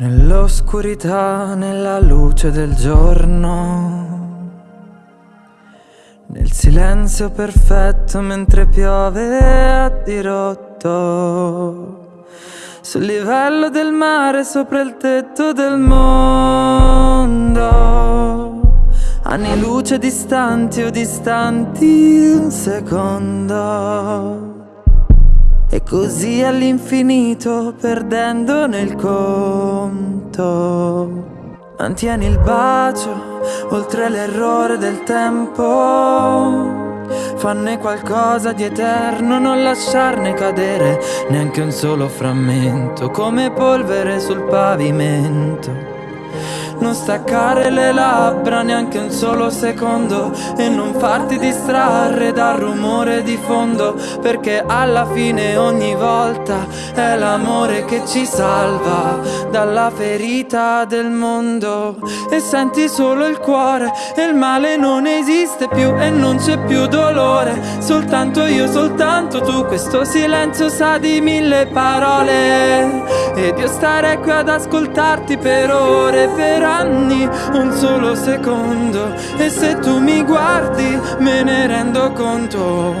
Nell'oscurità, nella luce del giorno, nel silenzio perfetto mentre piove a dirotto, sul livello del mare sopra il tetto del mondo, anni luce distanti o distanti un secondo. Così all'infinito perdendo nel conto. Mantieni il bacio oltre l'errore del tempo. Fanne qualcosa di eterno, non lasciarne cadere neanche un solo frammento, come polvere sul pavimento. Non staccare le labbra neanche un solo secondo E non farti distrarre dal rumore di fondo Perché alla fine ogni volta è l'amore che ci salva Dalla ferita del mondo. E senti solo il cuore E il male non esiste più e non c'è più dolore. Soltanto io, soltanto tu Questo silenzio sa di mille parole. Ed io starei qui ad ascoltarti per ore, per anni, un solo secondo E se tu mi guardi me ne rendo conto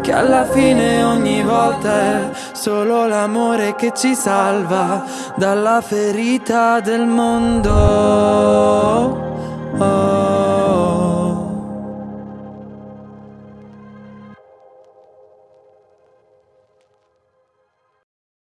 Che alla fine ogni volta è solo l'amore che ci salva Dalla ferita del mondo.